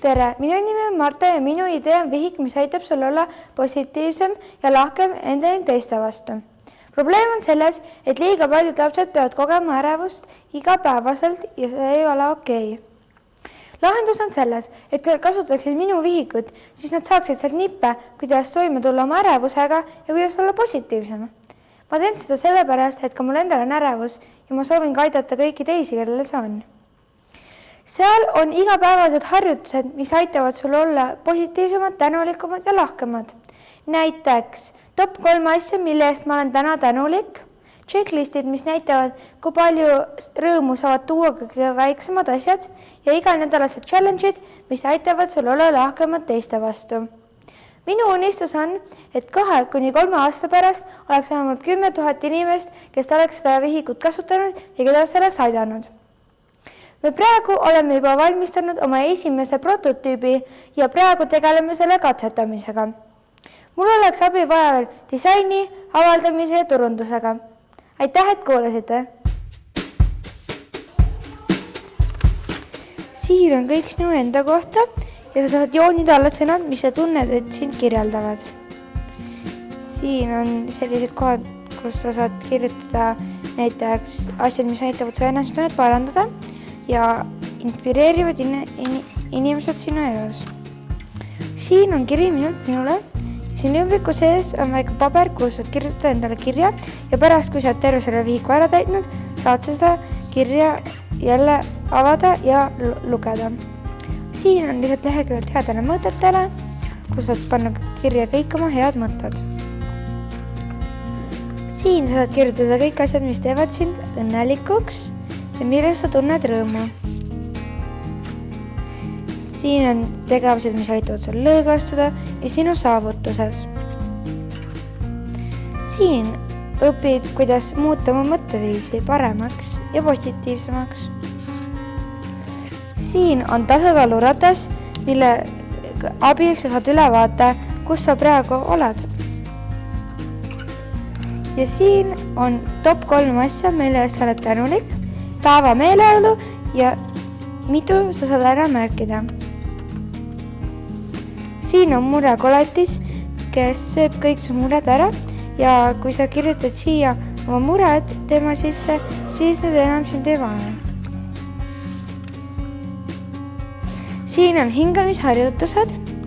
tere, minu nimi on Marta ja minu idee on vihik, mis aitab sul olla positiivsem ja lahkem enda ning teiste vastu. probleem on selles, et liiga paljud lapsed peavad kogema ärevust igapäevaselt ja see ei ole okei okay. lahendus on selles, et kui kasutaksid minu vihikut, siis nad saaksid sealt nippe, kuidas toime tulla oma ärevusega ja kuidas olla positiivsem. ma teen seda sellepärast, et ka mul endal on ärevus ja ma soovin ka aidata kõiki teisi, kellel see on seal on igapäevased harjutused, mis aitavad sul olla positiivsemad, tänulikumad ja lahkemad. näiteks top kolm asja, mille eest ma olen täna tänulik, checklistid, mis näitavad, kui palju rõõmu saavad tuua kõige väiksemad asjad ja iganädalased challenge'id, mis aitavad sul olla lahkemad teiste vastu. minu unistus on, et kahe kuni kolme aasta pärast oleks vähemalt kümme tuhat inimest, kes oleks seda vihikut kasutanud ja keda see oleks aidanud me praegu oleme juba valmistanud oma esimese prototüübi ja praegu tegeleme selle katsetamisega. mul oleks abi vaja veel disaini, avaldamise ja turundusega. aitäh, et kuulasite. siin on kõik sinu enda kohta ja sa saad joonida alla sõnad, mis sa tunned, et sind kirjeldavad. siin on sellised kohad, kus sa saad kirjutada näiteks asjad, mis aitavad su ennasttunnet parandada ja inspireerivad in in inimesed sinu elus. siin on kiri minult minule. siin ümbriku sees on väike paber, kuhu saad kirjutada endale kirja ja pärast, kui sa oled terve selle vihiku ära täitnud, saad sa seda kirja jälle avada ja lugeda. siin on lihtsalt leheküljed headele mõtetele, kus saad panna kirja kõik oma head mõtted. siin saad kirjutada kõik asjad, mis teevad sind õnnelikuks millest sa tunned rõõmu. siin on tegevused, mis aitavad sul lõõgastuda ja sinu saavutused. siin õpid, kuidas muuta oma mõtteviisi paremaks ja positiivsemaks. siin on tasakaaluratas, mille abil sa saad ülevaate, kus sa praegu oled. ja siin on top kolm asja, mille eest sa oled tänulik päeva meeleolu ja mitu sa saad ära märkida. siin on murekoletis, kes sööb kõik su mured ära ja kui sa kirjutad siia oma mured tema sisse, siis need enam sind ei vaena. siin on hingamisharjutused